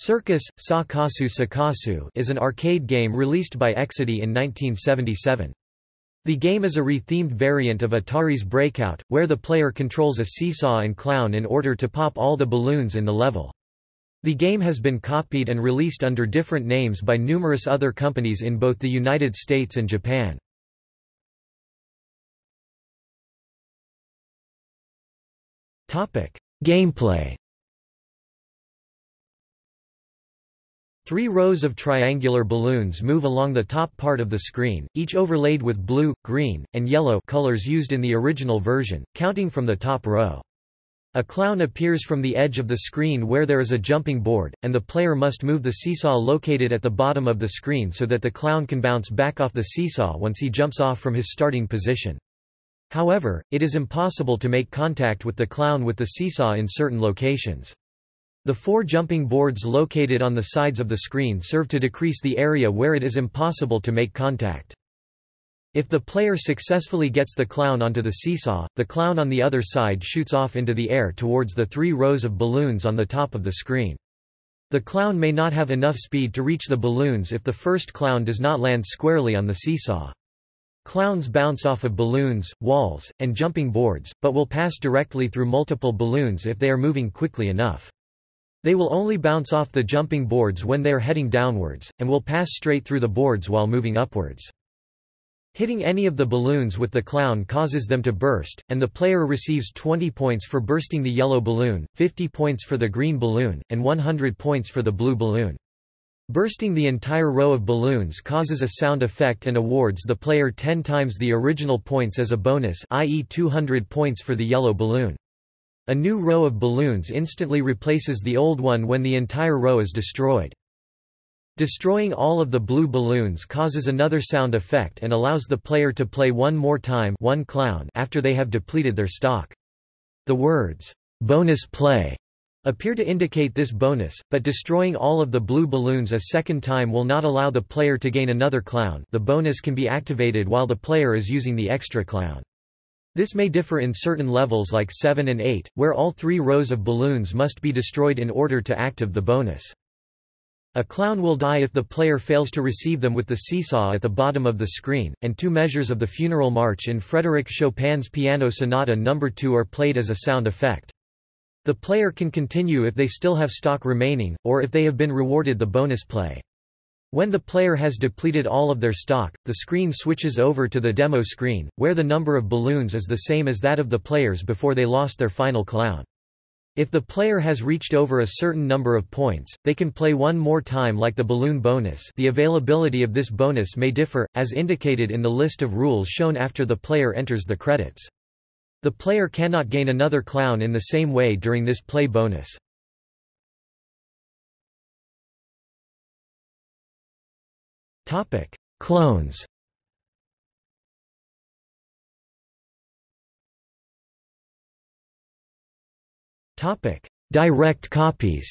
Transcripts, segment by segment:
Circus, Sakasu Sakasu is an arcade game released by Exidy in 1977. The game is a rethemed variant of Atari's Breakout, where the player controls a seesaw and clown in order to pop all the balloons in the level. The game has been copied and released under different names by numerous other companies in both the United States and Japan. Gameplay Three rows of triangular balloons move along the top part of the screen, each overlaid with blue, green, and yellow colors used in the original version, counting from the top row. A clown appears from the edge of the screen where there is a jumping board, and the player must move the seesaw located at the bottom of the screen so that the clown can bounce back off the seesaw once he jumps off from his starting position. However, it is impossible to make contact with the clown with the seesaw in certain locations. The four jumping boards located on the sides of the screen serve to decrease the area where it is impossible to make contact. If the player successfully gets the clown onto the seesaw, the clown on the other side shoots off into the air towards the three rows of balloons on the top of the screen. The clown may not have enough speed to reach the balloons if the first clown does not land squarely on the seesaw. Clowns bounce off of balloons, walls, and jumping boards, but will pass directly through multiple balloons if they are moving quickly enough. They will only bounce off the jumping boards when they are heading downwards, and will pass straight through the boards while moving upwards. Hitting any of the balloons with the clown causes them to burst, and the player receives 20 points for bursting the yellow balloon, 50 points for the green balloon, and 100 points for the blue balloon. Bursting the entire row of balloons causes a sound effect and awards the player 10 times the original points as a bonus i.e. 200 points for the yellow balloon. A new row of balloons instantly replaces the old one when the entire row is destroyed. Destroying all of the blue balloons causes another sound effect and allows the player to play one more time one clown after they have depleted their stock. The words, bonus play, appear to indicate this bonus, but destroying all of the blue balloons a second time will not allow the player to gain another clown the bonus can be activated while the player is using the extra clown. This may differ in certain levels like 7 and 8, where all three rows of balloons must be destroyed in order to active the bonus. A clown will die if the player fails to receive them with the seesaw at the bottom of the screen, and two measures of the Funeral March in Frédéric Chopin's Piano Sonata No. 2 are played as a sound effect. The player can continue if they still have stock remaining, or if they have been rewarded the bonus play. When the player has depleted all of their stock, the screen switches over to the demo screen, where the number of balloons is the same as that of the players before they lost their final clown. If the player has reached over a certain number of points, they can play one more time like the balloon bonus the availability of this bonus may differ, as indicated in the list of rules shown after the player enters the credits. The player cannot gain another clown in the same way during this play bonus. Topic: Clones. Topic: Direct copies.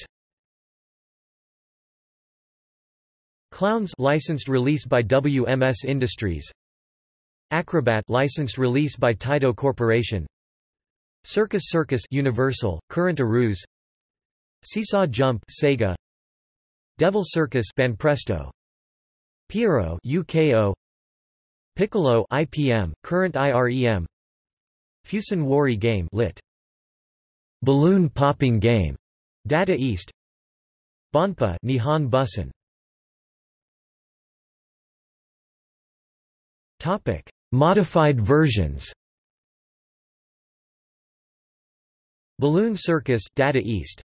Clowns licensed release by WMS Industries. Acrobat licensed release by Taito Corporation. Circus Circus Universal, current Aruze. Seesaw Jump Sega. Devil Circus Banpresto Pierrot UKO Piccolo IPM current IREM Fusen Wari game lit. Balloon popping game Data East. Bonpa Nihon Bussan Topic Modified versions. Balloon Circus Data East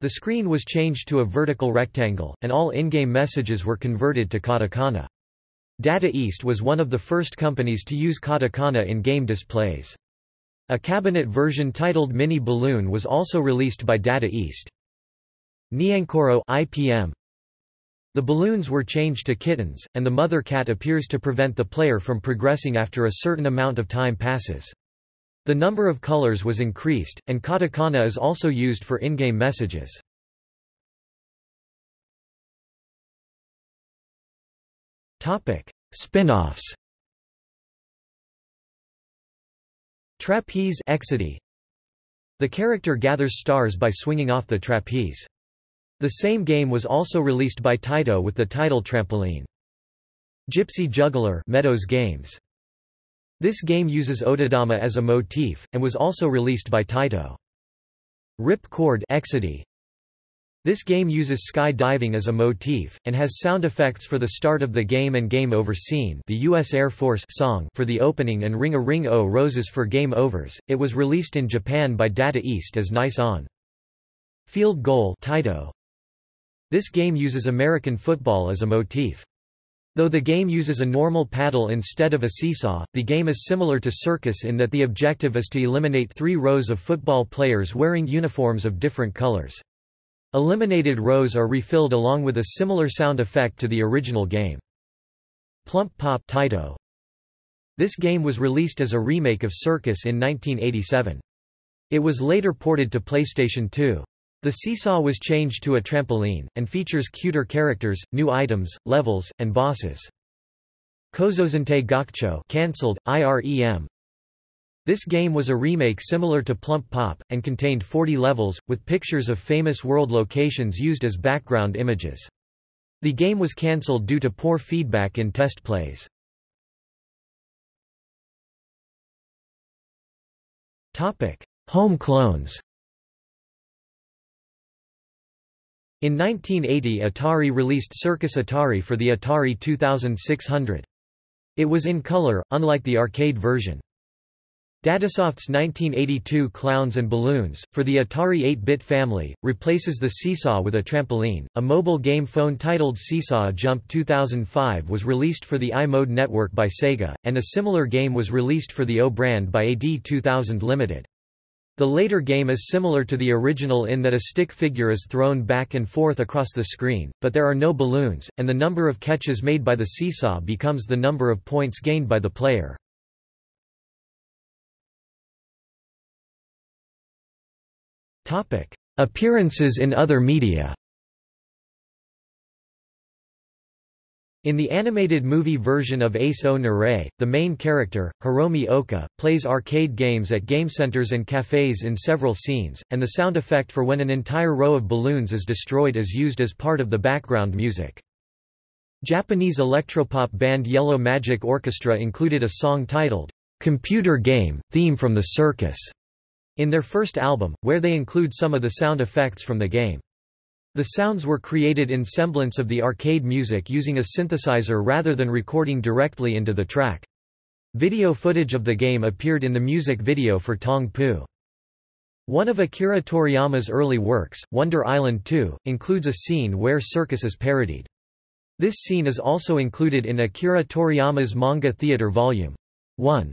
the screen was changed to a vertical rectangle, and all in-game messages were converted to katakana. Data East was one of the first companies to use katakana in game displays. A cabinet version titled Mini Balloon was also released by Data East. Nyankoro IPM. The balloons were changed to kittens, and the mother cat appears to prevent the player from progressing after a certain amount of time passes. The number of colors was increased, and katakana is also used for in-game messages. Spin-offs Trapeze Exidy. The character gathers stars by swinging off the trapeze. The same game was also released by Taito with the title Trampoline. Gypsy Juggler Meadows Games. This game uses Otedama as a motif, and was also released by Taito. Rip Cord Exidy. This game uses sky diving as a motif, and has sound effects for the start of the game and Game Over scene the U.S. Air Force song for the opening and Ring a Ring O Roses for Game Overs. It was released in Japan by Data East as Nice On. Field Goal Taito. This game uses American football as a motif. Though the game uses a normal paddle instead of a seesaw, the game is similar to Circus in that the objective is to eliminate three rows of football players wearing uniforms of different colors. Eliminated rows are refilled along with a similar sound effect to the original game. Plump Pop Taito. This game was released as a remake of Circus in 1987. It was later ported to PlayStation 2. The seesaw was changed to a trampoline, and features cuter characters, new items, levels, and bosses. Kozozente Gakcho cancelled, IREM, this game was a remake similar to Plump Pop, and contained 40 levels, with pictures of famous world locations used as background images. The game was cancelled due to poor feedback in test plays. Home clones In 1980 Atari released Circus Atari for the Atari 2600. It was in color, unlike the arcade version. Datasoft's 1982 Clowns and Balloons, for the Atari 8-bit family, replaces the Seesaw with a trampoline. A mobile game phone titled Seesaw Jump 2005 was released for the iMode network by Sega, and a similar game was released for the O brand by AD 2000 Limited. The later game is similar to the original in that a stick figure is thrown back and forth across the screen, but there are no balloons, and the number of catches made by the seesaw becomes the number of points gained by the player. Appearances in other media. In the animated movie version of Ace o Nerae, the main character, Hiromi Oka, plays arcade games at game centers and cafes in several scenes, and the sound effect for when an entire row of balloons is destroyed is used as part of the background music. Japanese electropop band Yellow Magic Orchestra included a song titled, "'Computer Game, Theme from the Circus' in their first album, where they include some of the sound effects from the game. The sounds were created in semblance of the arcade music using a synthesizer rather than recording directly into the track. Video footage of the game appeared in the music video for Tong Poo. One of Akira Toriyama's early works, Wonder Island 2, includes a scene where Circus is parodied. This scene is also included in Akira Toriyama's Manga Theater Volume 1.